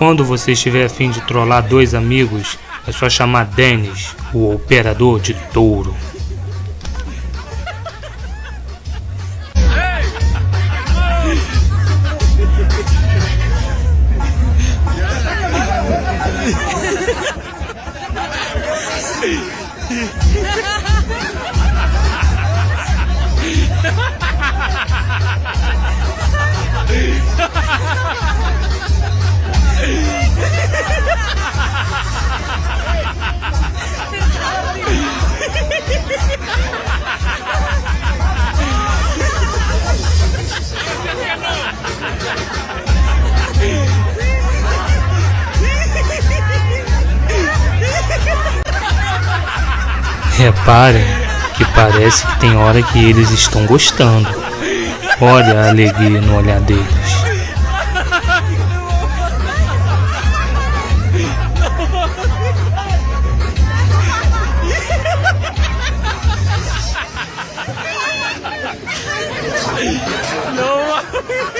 Quando você estiver a fim de trollar dois amigos, é só chamar Dennis, o operador de touro. Reparem que parece que tem hora que eles estão gostando. Olha a alegria no olhar deles. Não!